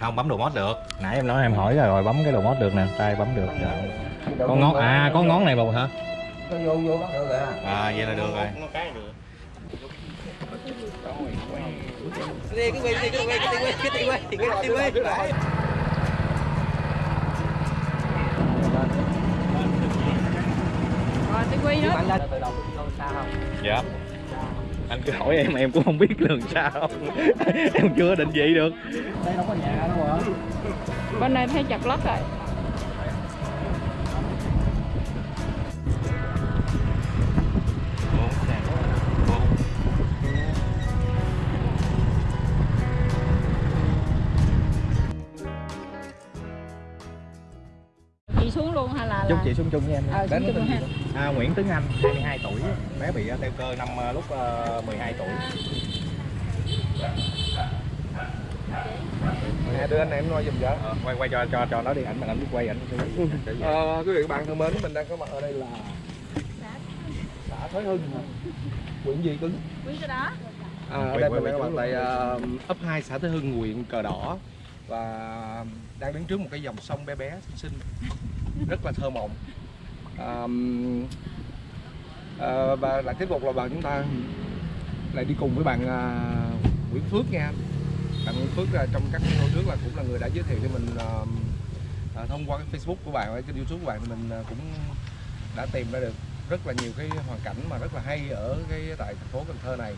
không bấm đồ mod được nãy em nói em hỏi rồi bấm cái đồ mod được nè tay bấm được dạ. có ngón à có ngón này bù hả vô vô bắt được rồi à vậy là được rồi Đi cứ quay đi cứ quay cứ quay cứ quay cứ quay cứ quay cứ quay Rồi, tôi quy nữa. Bạn lên từ đầu tôi xa không? dạ anh cứ hỏi em em cũng không biết đường sao. Em chưa định vị được. Đây đâu có nhà đâu mà Bên này thấy chặt lất rồi. Chúc chị xuống chung với em Ờ, xuống chung ha. à, Nguyễn Tuấn Anh 22 tuổi bé bị teo cơ năm ờ, lúc ờ, 12 tuổi. Nè đưa anh em nói giùm cho. Ờ, quay quay cho cho cho nó đi ảnh mà anh biết quay ảnh Ờ, quý vị và bạn thân mến, mình đang có mặt ở đây là xã Thới Hưng, huyện gì cứng? Quý cái đó. À, ở đây mình đang có mặt tại ờ, ấp 2 xã Thới Hưng, huyện Cờ Đỏ. Và đang đứng trước một cái dòng sông bé bé xinh xinh rất là thơ mộng. À, à, và lại tiếp tục là bạn chúng ta lại đi cùng với bạn à, Nguyễn Phước nha. Bạn Nguyễn Phước là trong các video trước là cũng là người đã giới thiệu cho mình à, à, thông qua cái Facebook của bạn, cái YouTube của bạn thì mình à, cũng đã tìm ra được rất là nhiều cái hoàn cảnh mà rất là hay ở cái tại thành phố Cần Thơ này.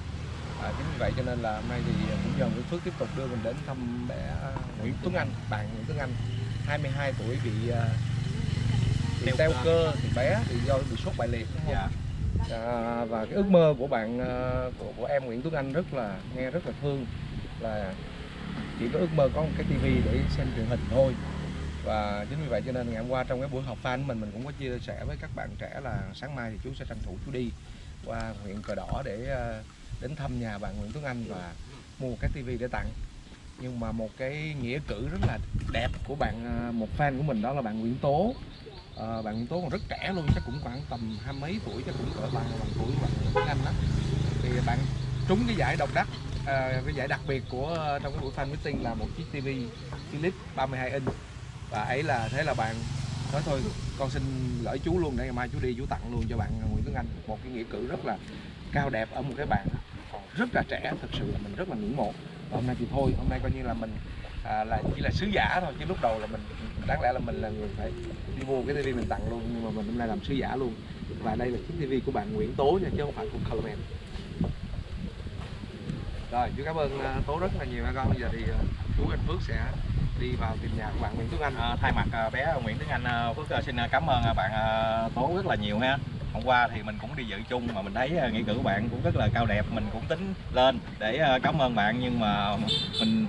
À, chính vì vậy cho nên là hôm nay thì cũng nhờ Nguyễn Phước tiếp tục đưa mình đến thăm bé Nguyễn Tuấn Anh, bạn Nguyễn Tuấn Anh 22 tuổi bị à, bị Teo cơ. thì bé thì do bị sốt bại liệt đúng không? dạ À, và cái ước mơ của bạn à, của, của em Nguyễn Tuấn Anh rất là nghe rất là thương là chỉ có ước mơ có một cái tivi để xem truyền hình thôi và chính vì vậy cho nên ngày hôm qua trong cái buổi họp fan của mình mình cũng có chia sẻ với các bạn trẻ là sáng mai thì chú sẽ tranh thủ chú đi qua huyện cờ đỏ để à, đến thăm nhà bạn Nguyễn Tuấn Anh và mua một cái tivi để tặng nhưng mà một cái nghĩa cử rất là đẹp của bạn à, một fan của mình đó là bạn Nguyễn Tố à, bạn Tố còn rất trẻ luôn chắc cũng khoảng tầm hai mấy tuổi chắc cũng cỡ bằng bằng tuổi bằng bạn Tuấn Anh đó. Thì bạn trúng cái giải độc đắc à, cái giải đặc biệt của ờ, trong cái buổi fan meeting là một chiếc TV Philips 32 inch. Và ấy là thế là bạn nói thôi con xin lỗi chú luôn để ngày mai chú đi chú tặng luôn cho bạn Nguyễn Tuấn Anh. Một cái nghĩa cử rất là cao đẹp ở một cái bạn còn rất là trẻ thật sự là mình rất là ngưỡng mộ. Và hôm nay thì thôi hôm nay coi như là mình à, là chỉ là sứ giả thôi chứ lúc đầu là mình đáng lẽ là mình là người phải đi mua cái tivi mình tặng luôn nhưng mà mình hôm nay làm sứ giả luôn. Và đây là chiếc tivi của bạn Nguyễn Tố nha chứ không phải của Colorman rồi chú cảm ơn à, Tố rất là nhiều các con. Bây giờ thì à, chú anh Phước sẽ đi vào tìm nhà của bạn Nguyễn Tuấn Anh. À, thay mặt à, bé Nguyễn Tuấn Anh à, Phước xin cảm ơn bạn à, Tố rất là nhiều ha. Hôm qua thì mình cũng đi dự chung mà mình thấy nghĩa cử của bạn cũng rất là cao đẹp mình cũng tính lên để cảm ơn bạn. Nhưng mà mình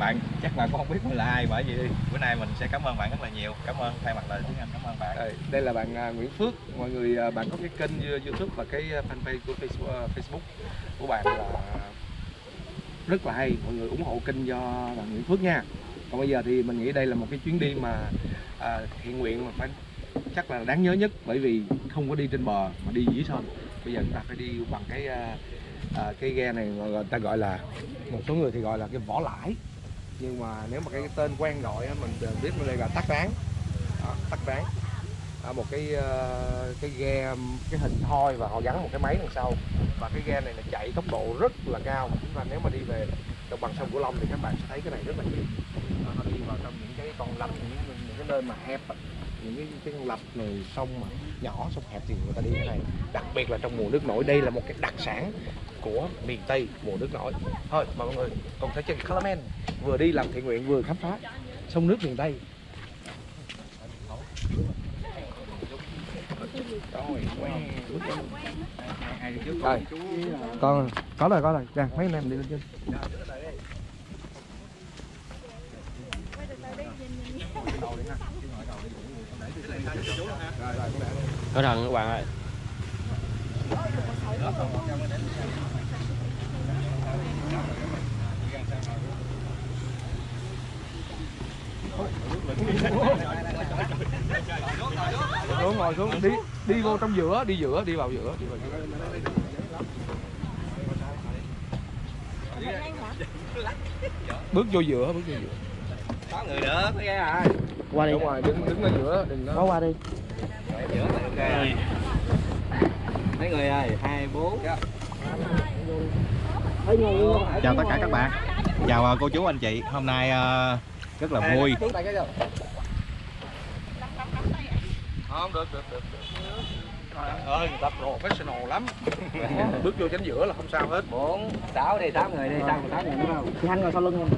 bạn chắc bạn cũng không biết mình là ai bởi vì bữa nay mình sẽ cảm ơn bạn rất là nhiều. Cảm ơn thay mặt lời tiếng Anh cảm ơn bạn. Đây, đây là bạn uh, Nguyễn Phước. Mọi người uh, bạn có cái kênh à, YouTube và cái fanpage của Facebook, uh, Facebook của bạn là rất là hay. Mọi người ủng hộ kênh do bạn Nguyễn Phước nha. Còn bây giờ thì mình nghĩ đây là một cái chuyến đi mà uh, thiện nguyện mà phải chắc là đáng nhớ nhất bởi vì không có đi trên bờ mà đi dưới sông. Bây giờ chúng ta phải đi bằng cái uh, à, cái ghe này người ta gọi là một số người thì gọi là cái vỏ lãi nhưng mà nếu mà cái tên quen gọi mình mình biết nó đây là tắc ráng. Đó, tắc ráng. À, một cái ờ, cái ghe cái hình thoi và họ gắn một cái máy đằng sau. Và cái ghe này là chạy tốc độ rất là cao. Và nếu mà đi về đồng bằng sông Cửu Long thì các bạn sẽ thấy cái này rất là nhiều. Đó, họ đi vào trong những cái con lạch những, những cái nơi mà hẹp những cái, cái lập lạch này sông mà nhỏ sông hẹp thì người ta đi cái này. Đặc biệt là trong mùa nước nổi đây là một cái đặc sản của miền Tây mùa nước nổi. Thôi mọi người cùng theo chân Calamen vừa đi làm thiện nguyện vừa khám phá sông nước miền Tây. Rồi con có rồi có rồi ra dạ, mấy anh em đi lên trên. Cẩn thận các bạn ơi. Xuống ngồi xuống. Đi đi vô trong giữa, đi giữa, đi vào giữa, đi vào giữa. Bước vô giữa, bước vô giữa có người nữa mới ghé à qua đi. Đúng rồi, đứng đứng ở giữa, đừng có có qua đi. Giữa là ok. Mấy người ơi hai bốn. Chào tất cả các bạn. Chào ờ, cô chú anh chị. Hôm nay ờ, rất là vui? Không, được, được, được. được. Trời ơi, người ta professional lắm. Bước vô chánh giữa là không sao hết. bốn sáu đi tám người đi sao tám người đúng không? Thì anh ngồi sau lưng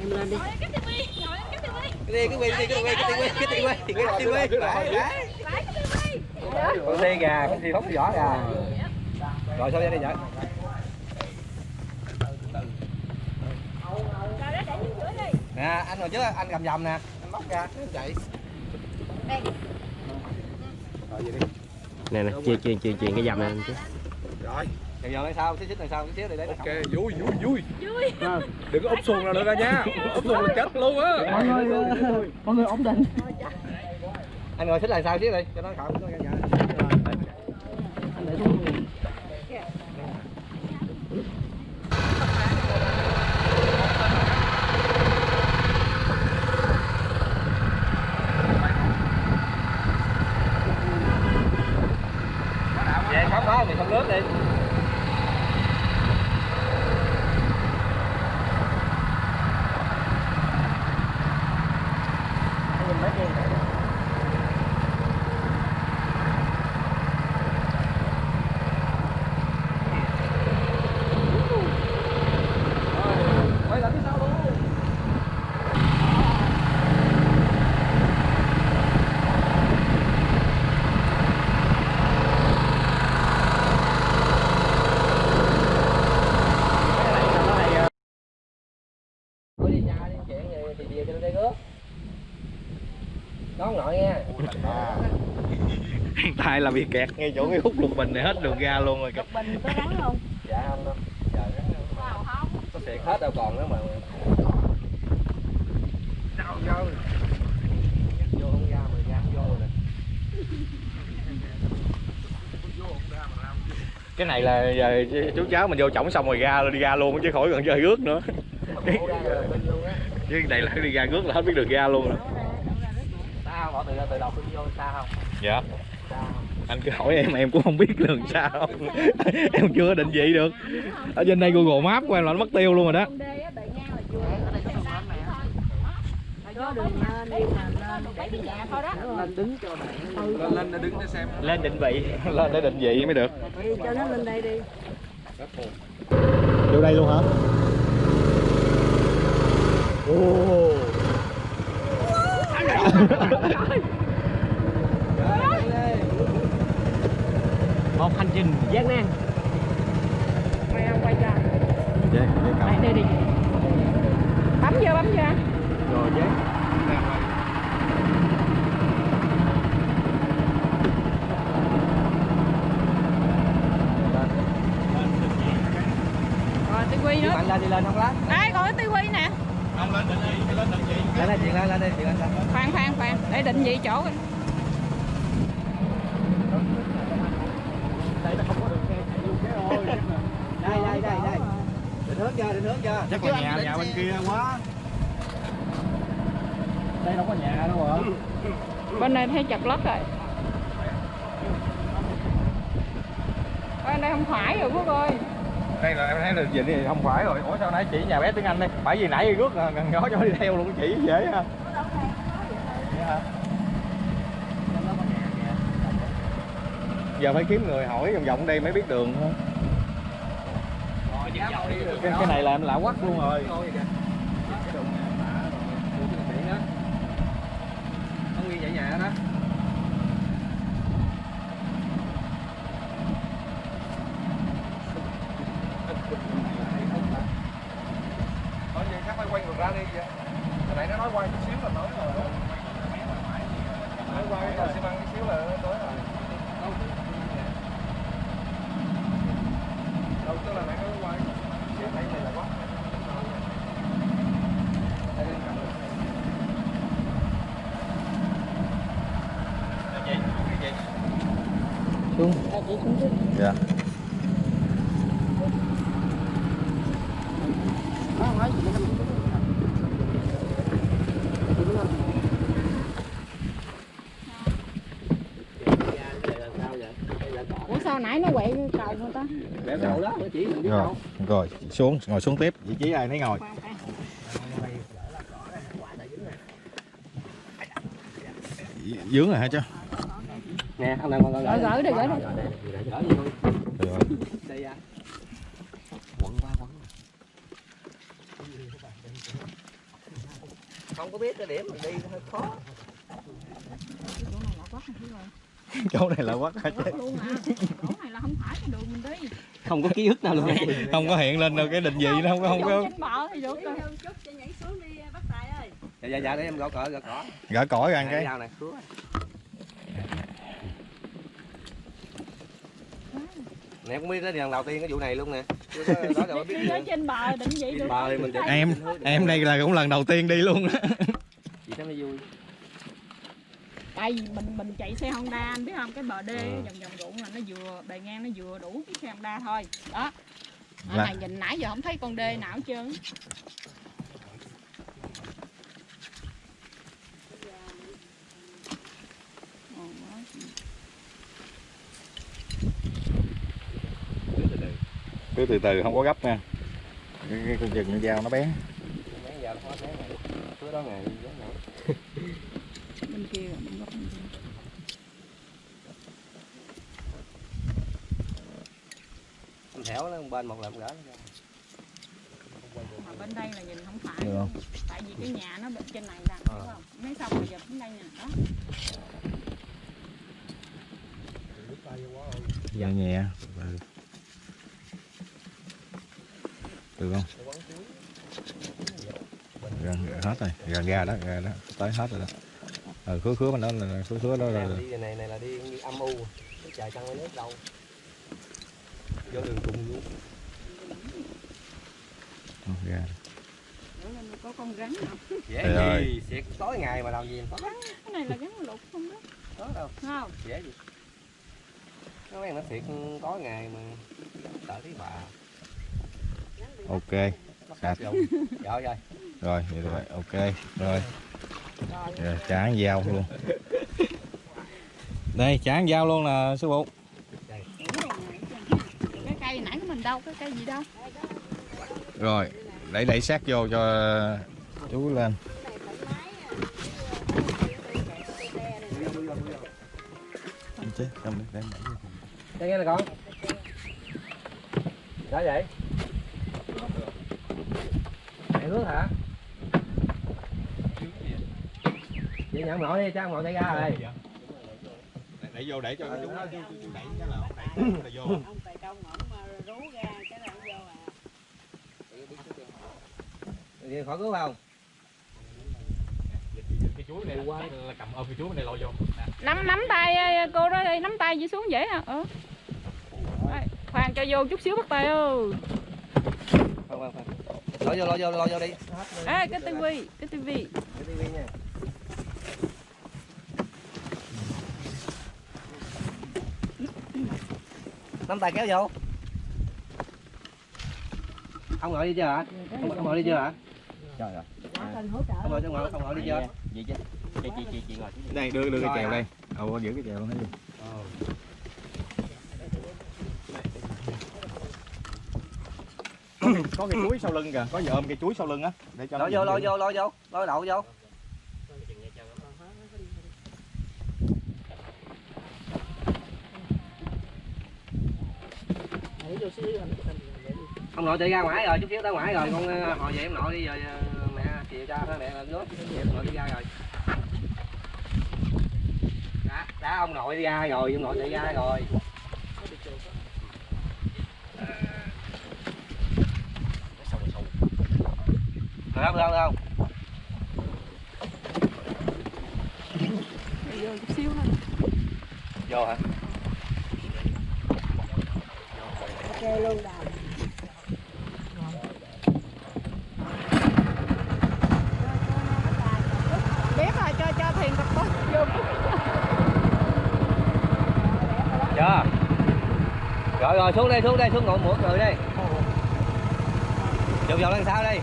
em cái đi. Cái tivi cái tivi. Cái tivi cái tivi cái tivi cái tivi đấy đấy con xe gà con xe phóng vỏ gà. Rồi sao ra đây vậy? Nè anh ngồi trước anh cầm vòng nè. Anh móc ra anh chạy. Rồi vậy đi. Nè nè chia chia chia chia cái dầm này chứ. Rồi, vòng đằng sau xíu xíu đằng sau xíu để đấy ok, vui, vui, vui. Đừng có úp xuồng nào nữa ra nha. Úp xuồng là chết luôn á. mọi người mọi người ổn định. Anh ngồi xích đằng sau xíu đi cho nó khỏi nó ra anh để xuống vậy khám phá mình không nước đi Quay lại phía sau luôn. Thôi đi nhà đi chuyện gì thì về cho đây rước Đón nội nha Tại là bị kẹt ngay chỗ cái hút lục bình này hết đường ra luôn rồi. bình có rắn không Dạ không đâu Giờ vào không có xịt hết đâu còn nữa mà Sao sao? Vô không ra mà ra vô rồi nè Cái này là giờ chú cháu mình vô chổng xong rồi ra đi ra luôn chứ khỏi cần chơi rước nữa. Cái này là đi ra rước là hết biết được ra luôn rồi. Không? Bỏ từ từ đầu tôi vô xa không? Dạ. Anh cứ hỏi em em cũng không biết đường sao. Em chưa định vị được. Ở trên đây google map của em là nó mất tiêu luôn rồi đó. Lên đứng cho bạn lên đứng để xem lên định vị. Lên để định vị mới được. Cho nó lên đây đi vô đây luôn hả? Oh. một hành trình gian nan. Quay không quay cho. Dạ, dạ, cầm. đây đây đi. Bấm vô bấm vô. Rồi nữa. Anh lên đi lên không lát. Đây còn cái tivi nè. Không lên định vị lên định vị Lên đây chuyện lên lên đi chuyện lên lên khoan khoan khoan. Để định vị chỗ. coi. Đây đây đây đây Định hướng chưa định hướng chưa chắc là nhà nhà bên kia quá. Đây đâu có nhà đâu hả bên đây thấy chập lất rồi. Bên đây không phải rồi Phước ơi. Đây là em thấy là gì đi không phải rồi. Ủa sao nãy chỉ nhà bé tiếng anh đây bởi vì nãy rước gần gió cho đi theo luôn chỉ dễ ha. Vậy hả? giờ phải kiếm người hỏi vòng vòng đây mới biết đường thôi cái, cái này là em lạ quắc luôn rồi Không nguyên vậy nhà đó nói gì chắc phải quay ngược ra đi vậy hồi nãy nó nói quay chút xíu là nói rồi nói quay cái xi măng chút xíu là nó tới rồi đâu tức là nãy nó quay xíu thấy này là quá xuống dạ nãy nó quậy cái cầu người cầu đó, chỉ rồi rồi xuống ngồi xuống tiếp vị trí ai nấy ngồi dướng rồi hả chứ Nè, ông nào gỡ đi gỡ đi Đây. Quẩn qua quẩn. Không có biết cái điểm mình đi hơi khó. chỗ này là rồi chỗ này là Không có ký ức nào luôn. không có hiện lên đâu cái định vị nó không có không có trên bờ thì được rồi Dạ dạ dạ để em gõ cỡ gõ cỏ. gỡ cõi ra cái Dao này, cứu. Nè cũng biết tới lần đầu tiên cái vụ này luôn nè. Đó đâu biết trên bờ định vị được Bờ thì mình em em đây là cũng lần đầu tiên đi luôn á chị thấy nó vui. Tại vì mình mình chạy xe Honda anh biết không cái bờ đê Ừ. vòng vòng ruộng là nó vừa bề ngang nó vừa đủ cái xe Honda thôi đó ở Là- này nhìn nãy giờ không thấy con đê nào hết trơn cứ từ từ không có gấp nha cái, cái con chừng con dao nó bé Mấy giờ nó mấy ngày. Cứ đó ngày đó ngày. bên kia rồi, bên góc bên kia. Em thẻo nó bên một lần gỡ nó ra. mà bên đây là nhìn không phải Được không? tại vì cái nhà nó bên trên này Ờ. đúng không mấy xong rồi dập đến đây nè đó nhẹ nhẹ ừ. được không gần hết rồi gần ra đó ra đó tới hết rồi đó ừ, khứa khứa bên đó là khứa khứa đó là là đi này này là đi như âm u. Cái trời trăng nước đâu. Vô đường cùng luôn. Nữa là có con rắn nào Dễ Trời ơi. gì, xịt tối ngày mà làm gì có cái này là rắn lục không đó có đâu, không dễ gì. Nó quen nó xịt tối ngày mà sợ thấy bà. ok Sạch. rồi. Rồi rồi. vậy rồi ok rồi rồi chán dao luôn đây chán dao luôn nè sư phụ cái cây nãy của mình đâu cái cây gì đâu rồi đẩy đẩy sát vô cho chú lên chứ không đem đẩy. Đây nghe nè con. Sao vậy? Mẹ hướng hả? Vậy nhận nội đi, cho nội tay ra rồi. đẩy vô để cho chú nó đẩy cái là đẩy là vô Vậy khỏi cứu không? cái chuối này là cầm ôm cái chuối này lôi vô nắm nắm tay ờ, cô đó đi nắm tay gì xuống dễ hả ờ Đây, khoan cho vô chút xíu bắt tay ơi Không không không. Lôi vô, lôi vô, lôi vô đi. ê cái tivi cái tivi Cái tivi nha. Nắm tay kéo vô. Ông nội đi chưa hả? Ông, ông nội đi chưa hả? Trời ơi. Ông nội, ông nội, ông nội đi vậy chứ. Chị chị chị chị ngồi. Đây đưa đưa cái Rồi chèo hả? đây. Ồ giữ cái chèo luôn thấy chưa có cái chuối sau lưng kìa. Có giờ ôm cái chuối sau lưng á. Để cho nó Lôi vô, lôi vô, lôi vô, lôi đậu vô. ông nội đi ra ngoài rồi. Chút xíu tới ngoài rồi. Con ờ, hồi về ông nội đi rồi cho mẹ lên nước về ông nội đi ra rồi. Đã, đã ông nội đi ra rồi ông nội đi ra rồi. Được không được không được không? Vô chút xíu thôi. Vô hả? Biết rồi rồi, xuống đây xuống đây, xuống ngộ mỗi người đây chụp vào lên sao đây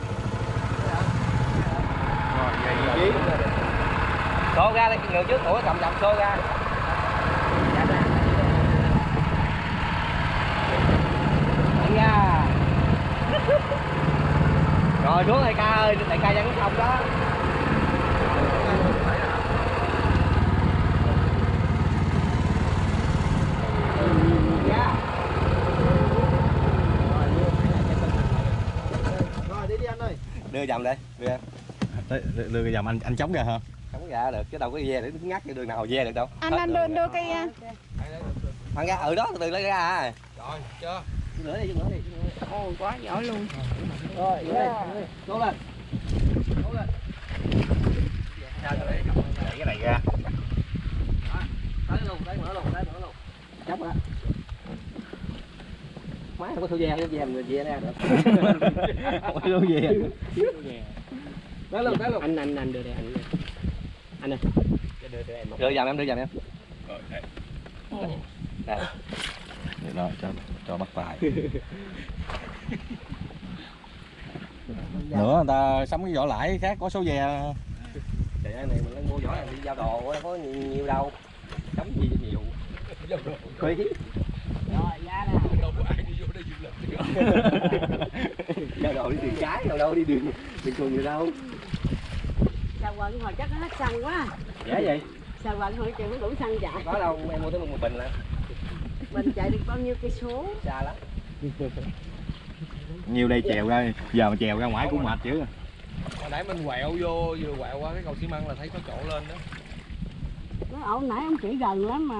xô ra đây, người trước ủa cầm dọc xô ra. Rồi, xuống đại ca ơi, đại ca vẫn không đó. Đưa dầm đây đưa Đấy, đưa, đưa cái dầm anh anh chống ra hả? Không ra được chứ đâu có ve để ngắt cái đường nào ve được đâu. Anh anh đưa đưa cây à, thằng ra ở đó từ từ lấy ra. À rồi chưa? Nữa đi nữa đi ôi quá giỏi luôn. Rồi cố lên cố lên cái này ra. Tới luôn tới mở luôn tới mở luôn chấp á má không có thu ve cái ve mình ve ra được. Không có gì tới luôn tới luôn anh anh anh đưa đây anh anh ơi. Đưa đưa em đưa dầm em đưa dầm em. Đây. Để đó cho cho bắt tài nữa người ta sắm cái vỏ lãi khác có số ve trời ơi này mình đang mua vỏ này đi giao đồ có nhiều, nhiều đâu. Chống gì nhiều. Quý đâu có ai đi vô đây du lịch giao đồ đi đường cái đâu đâu đi đường đường thường gì đâu. Sao quận hồi chắc nó hết xăng quá. Dễ vậy. Sao quận hồi chừng nó đủ xăng chạy có đâu em mua tới một bình là. Mình chạy được bao nhiêu cây số? Xa lắm. Nhiều đây chèo ra giờ mà chèo ra ngoài cũng mệt chứ hồi nãy mình quẹo vô vừa quẹo qua cái cầu xi măng là thấy có chỗ lên đó. Nó ẩu nãy ông chỉ gần lắm mà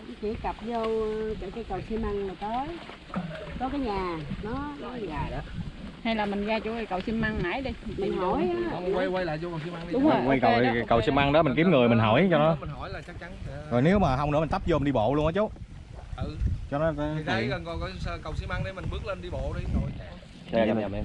Ông chỉ cặp vô chỗ cây cầu xi măng là tới Có cái nhà Nó nó nhà đó hay là mình ra chỗ cầu xi măng nãy đi. Mình hỏi không quay quay lại vô cầu xi măng đi. Đúng rồi. quay cầu đó, cầu xi măng đó mình kiếm người mình hỏi cho nó. Mình hỏi là chắc chắn sẽ... rồi nếu mà không nữa mình tấp vô mình đi bộ luôn á chú. Ừ. Cho nó thì đây gần còn có cầu xi măng để mình bước lên đi bộ đi rồi đây dầm dầm em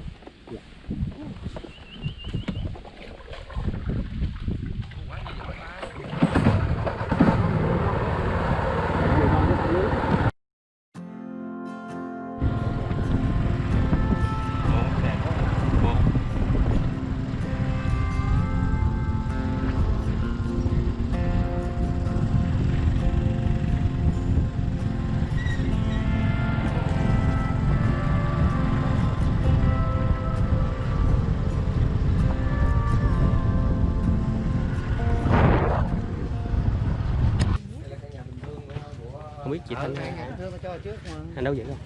chị thanh anh đâu vậy không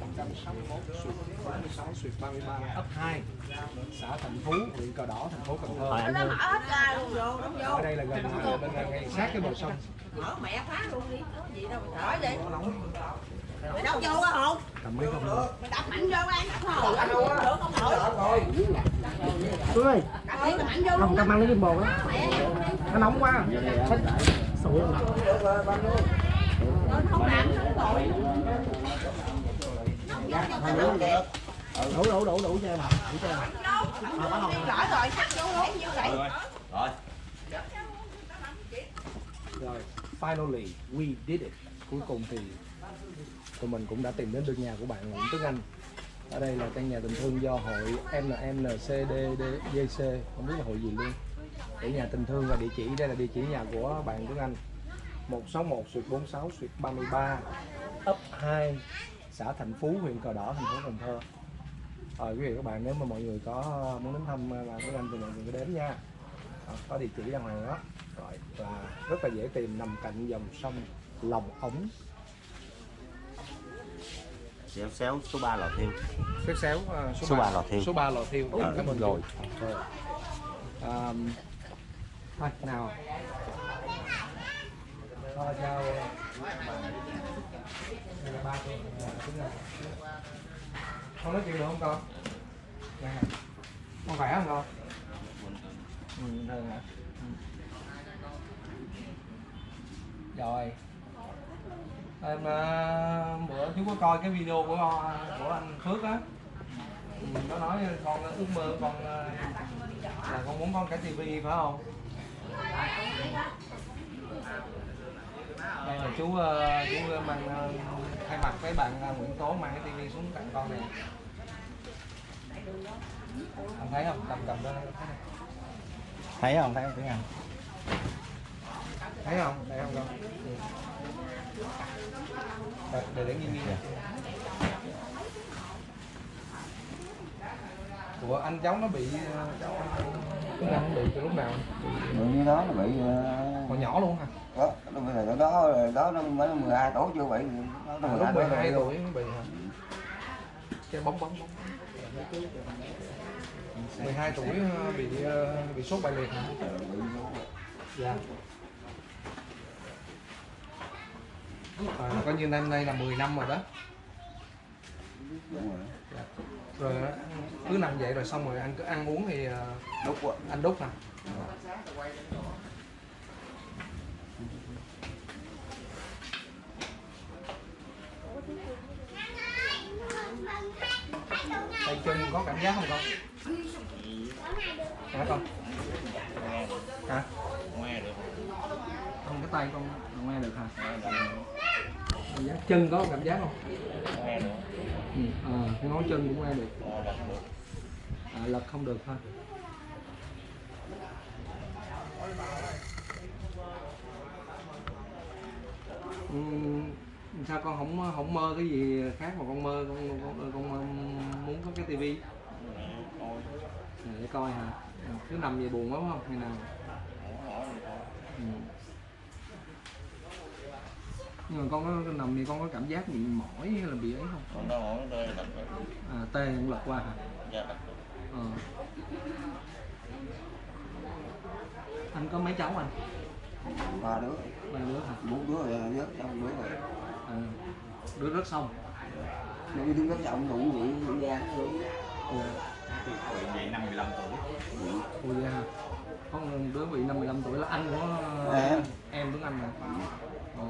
161 suyệt 46 suyệt 33 ấp 2 xã Thành Phú huyện Cờ Đỏ thành phố Cần Thơ. Ở đây là gần bên ngay sát cái bờ sông. Mở mẹ phá luôn đi có gì đâu mà thở đi mày đâu vô á hồn cầm mấy con nữa mày đập mạnh vô ăn đập hồn anh được không nổi Phương ơi. Đập đi mạnh vô không cầm ăn lấy bồ á. Nó nóng quá. Sủi đủ đủ đủ đủ cho em đủ cho em lỡ rồi vô luôn vậy rồi finally, we did it. Cuối cùng thì tụi mình cũng đã tìm đến được nhà của bạn Nguyễn Tuấn Anh. Ở đây là căn nhà tình thương do hội NNCDDJC không biết là hội gì luôn. Để nhà tình thương và địa chỉ, đây là địa chỉ nhà của bạn Tuấn Anh. 161 suyệt 46 suyệt 33 ấp 2 xã Thành Phú huyện Cờ Đỏ thành phố Cần Thơ. Rồi quý vị và các bạn nếu mà mọi người có muốn đến thăm bạn Tuấn Anh thì mọi người cứ đến nha. Đó, có địa chỉ đàng hoàng đó. Rồi là rất là dễ tìm nằm cạnh dòng sông Lòng Ống. Xéo xéo số 3 lò thiêu. Xéo xéo à, số, Số ba- ba lò thiêu. số 3 lò thiêu. Ờ, cảm ơn rồi. rồi à, thôi nào thôi chào Đây là ba tôi, không nói chuyện được không con? Dạ. con khỏe không con? Bình thường hả rồi. Em ờ, bữa chú có coi cái video của ờ, của anh Phước á? Ừ, nó nói con ờ, ước mơ con là con muốn con cái tivi, phải không? Đây là chú chú mang thay mặt với bạn à, Nguyễn Tố mang cái tivi xuống tặng con này anh thấy không? Cầm cầm đó thấy không? Thấy không? Tiếng anh thấy không? Thấy không con để, để để nghiêng nghiêng. Của anh cháu nó bị ờ, cháu Tuấn Anh bị từ lúc nào Người như đó nó bị còn nhỏ luôn hả? đó nó bây giờ đó đó nó mới 12 tuổi chưa bị nó à, lúc 12 tuổi nó bị hả? Cái bóng bóng bóng. 12 tuổi ờ, bị ờ, bị sốt bại liệt hả? Dạ. À, coi như năm nay là 10 năm rồi đó. Đúng rồi rồi cứ nằm vậy rồi xong rồi anh cứ ăn uống thì đúng rồi anh đút nè. Tay chân có cảm giác không con? Hả con hả? Nghe được. Không cái tay con. Không nghe được hả cảm giác chân có cảm giác không? Nghe được ừ. à, cái ngón chân cũng nghe được. À, lật không được thôi ừ, sao con không không mơ cái gì khác mà con mơ con con, con, con muốn có cái tivi? À, để coi hả. Cứ nằm về buồn lắm không? Hay nào? Ừ nhưng mà con có nằm thì con có cảm giác bị mỏi hay là bị ấy không? Còn nó mỏi đặt được à, tê cũng lật qua hả? Dạ ờ. anh có mấy cháu anh? Ba đứa. Ba đứa hả? Bốn đứa rồi rớt xong đứa rồi. À, đứa rất xong nó đi đứng rất trọng đủ vậy cũng ra vậy năm 15 tuổi. Ôi da có đứa bị năm 15 tuổi là anh của Em. em Tuấn Anh mà Ồ.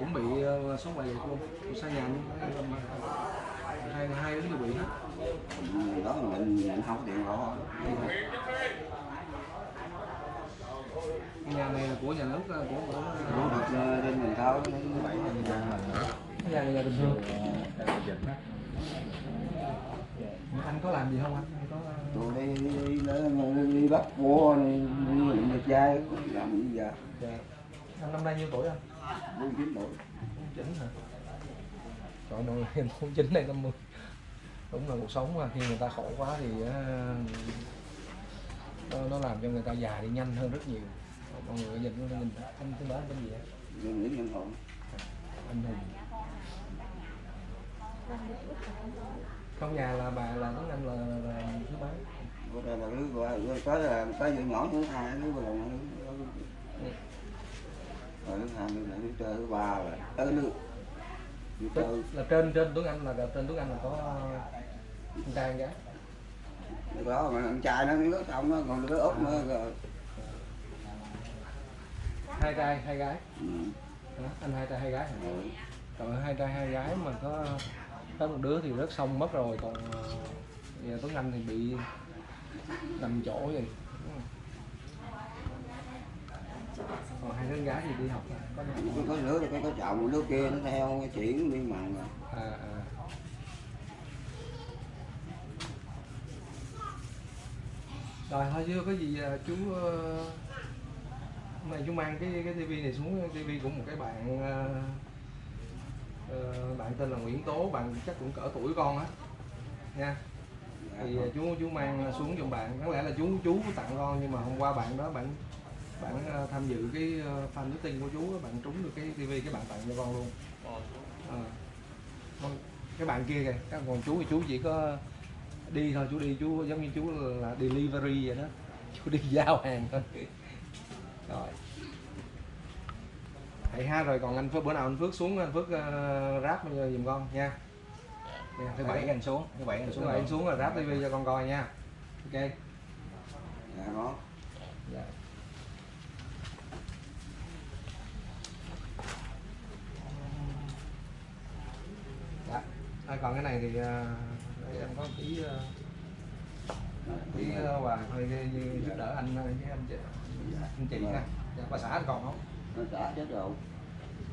cũng bị uh, sốt liệt luôn Ủa sao nhà luôn. Hai hai đứa bị hết. Đó là mình mình không có tiền rõ Cái nhà này là của nhà nước ờ, của của nó được ờ, lên mình thao nó bảy cái nhà này là bình thường. Anh có làm gì không anh? Có tụi đi đi đi, đi bắt cua đi đi lượm được trai. Làm gì giờ dạ. anh năm nay nhiêu tuổi anh bốn chín tuổi. Chín hả? Trời ơi em bốn chín này năm mươi? Đúng là cuộc sống mà khi người ta khổ quá thì á, nó, nó làm cho người ta già đi nhanh hơn rất nhiều. Mọi người nhìn nhìn anh tên đó tên gì nhưng những nhân hồn anh hùng. Trong nhà là bà là tuấn anh là, là, là thứ mấy có đây là đứa gọi có là có đứa nhỏ thứ hai đứa còn rồi thứ hai này chơi thứ ba rồi tới chơi là trên trên tuấn anh là trên tuấn anh là có anh trai gái có đó mà anh trai nó nước xong nó còn đứa út nữa rồi hai trai hai gái ừ. anh hai trai hai gái hả? rồi hai trai hai gái mà có có một đứa thì rớt xong mất rồi, còn à, giờ Tuấn Anh thì bị nằm chỗ vậy còn hai đứa con gái thì đi học có đi học có đứa có có chồng đứa kia nó theo chuyển đi mặn rồi. À, à. rồi thôi chứ có gì à, chú ờ, hôm nay chú mang cái cái tivi này xuống tivi của một cái bạn ờ, ờ, bạn tên là Nguyễn Tố bạn chắc cũng cỡ tuổi con á. Nha. Thì à, chú chú mang xuống giùm bạn. Có lẽ là chú chú tặng con nhưng mà hôm qua bạn đó bạn bạn ờ, tham dự cái ờ, fan meeting của chú á, bạn trúng được cái tivi cái bạn tặng cho con luôn. Ờ. Con- cái bạn kia kìa các còn chú thì chú chỉ có đi thôi chú đi chú giống như chú là delivery vậy đó. Chú đi giao hàng thôi. Rồi. Vậy ha rồi còn anh Phước bữa nào anh Phước xuống anh Phước uh, ráp giùm con nha. Thứ bảy anh xuống thứ bảy anh xuống anh xuống là ráp tivi cho con coi nha. Ok. Dạ nó dạ. Dạ. À, còn cái này thì à, để em có tí à, tí à, quà thôi cái giúp đỡ anh với anh chị anh chị nha dạ, bà xã anh còn không nó đã chết rồi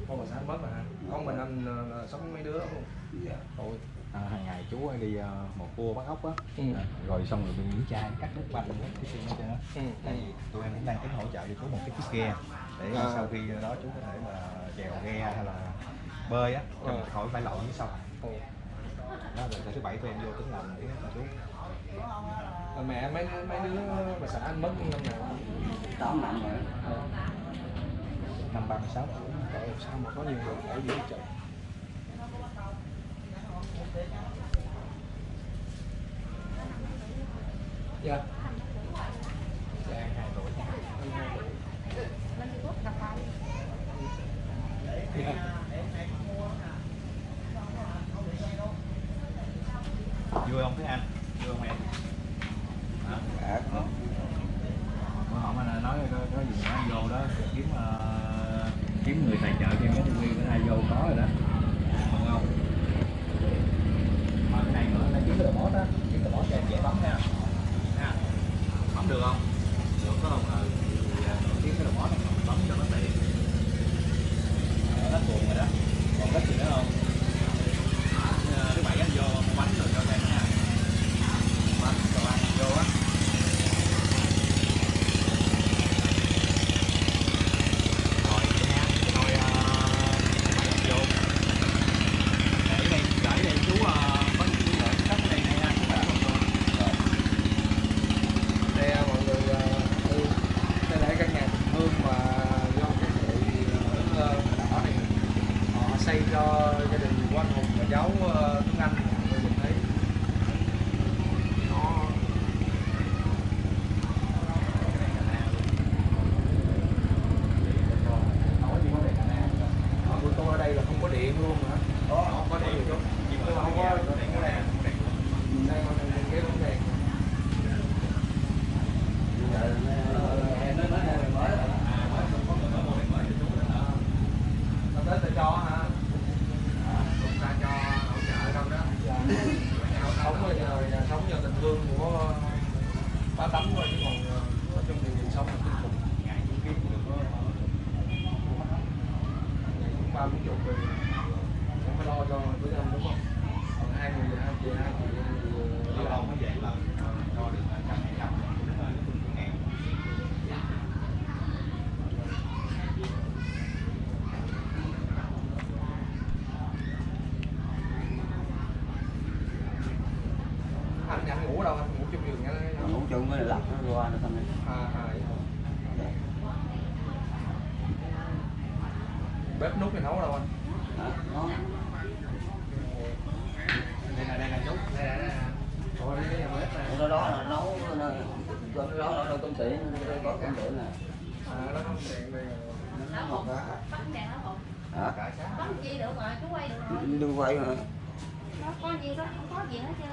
con bà xã anh mất rồi hả con mình anh sống mấy đứa không dạ Ôi. à, hàng ngày chú đi ờ, một cua bắt ốc á Ừ. À, rồi xong rồi bị những chai cắt đứt banh hết cái xương hết trơn á Ừ. thì tụi em cũng đang tính hỗ trợ cho chú một cái chiếc ghe để À. sau khi đó chú có thể là chèo ghe hay là bơi á cho Ừ. khỏi phải lội dưới sông Ừ. đó rồi thứ bảy tụi em vô tính làm cái cho chú Rồi mẹ mấy mấy đứa bà xã anh mất năm nào? Tám năm rồi. Năm ba mươi sáu. Tuổi sao mà có nhiều người ở dưới chợ dạ dạ con nó có công ty nè à nó không đèn đây nó đèn hột hả? Bắn chi được rồi chú quay được rồi. Đừng quay mà. Nó có gì đó không có gì hết trơn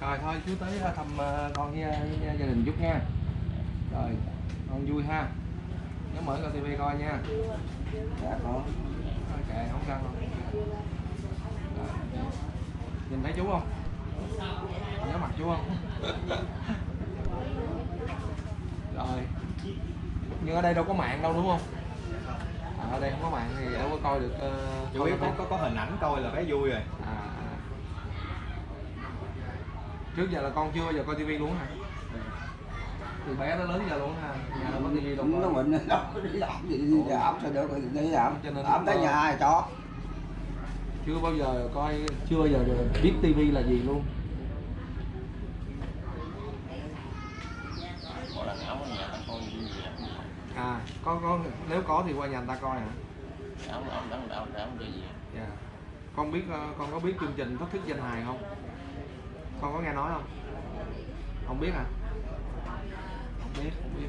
rồi thôi chú tới thăm ờ, con với, với gia đình chút nha. Rồi con vui ha nhớ mở coi tivi coi nha. Dạ có ok không sao đâu. Rồi. nhìn thấy chú không? Nhớ mặt chú không? Rồi. Nhưng ở đây đâu có mạng đâu đúng không? À, ở đây không có mạng thì đâu có coi được uh, chú biết có, có có hình ảnh coi là thấy vui rồi. À, à. trước giờ là con chưa bao giờ coi tivi luôn hả từ bé tới lớn giờ luôn hả nhà đâu có tivi đâu nó đâu có đi làm gì đi làm sao được đi làm. Cho nên làm tới nhà ai cho. Chưa bao giờ coi chưa bao giờ biết tivi là gì luôn. À có có nếu có thì qua nhà người ta coi hả? Gì dạ. Con biết ờ, con có biết chương trình thách thức danh hài không? Con có nghe nói không? Không biết hả? không biết không biết.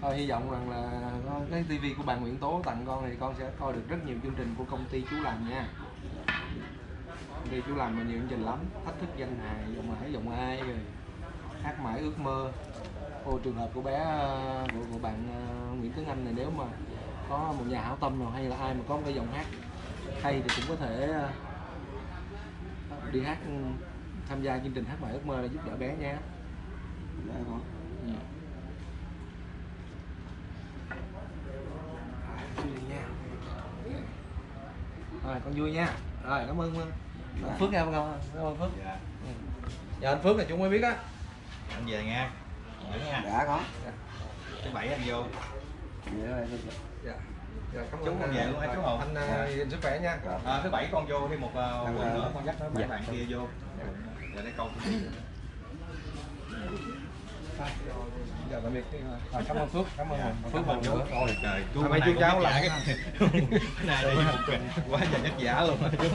Thôi hy vọng rằng là cái tivi của bạn Nguyễn Tố tặng con thì con sẽ coi được rất nhiều chương trình của công ty chú làm nha. Công ty chú làm mà nhiều chương trình lắm. Thách thức danh hài giọng mãi giọng ai rồi. Hát mãi ước mơ. Ô, trường hợp của bé ờ, của, của bạn ờ, Nguyễn Tuấn Anh này nếu mà có một nhà hảo tâm nào hay là ai mà có một cái giọng hát hay thì cũng có thể ờ, đi hát ừ, tham gia chương trình hát mãi ước mơ để giúp đỡ bé nha. Dạ, vâng Dạ, có. Ừ. Vui nha rồi con vui nha. Rồi cảm ơn Dạ. Phước nha ơn cảm ơn Phước. Dạ. Ừ. giờ anh Phước là chúng mới biết á. Anh về nha. Vậy nha. Đã có. Thứ bảy anh vô. Em dạ cảm con về luôn hả chú Hồn? anh à, gìn sức khỏe nha. À, thứ bảy con vô thêm một uh, Thằng, quần nữa con dắt nó bảy bạn kia vô. Giờ để câu giờ tạm biệt. À, cảm ơn phước cảm ơn phước một nữa Ôi trời, chú cháu vả cái này một kịch quá trời vất vả luôn á chú.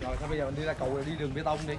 rồi thôi bây giờ mình đi ra cầu đi đường bê tông đi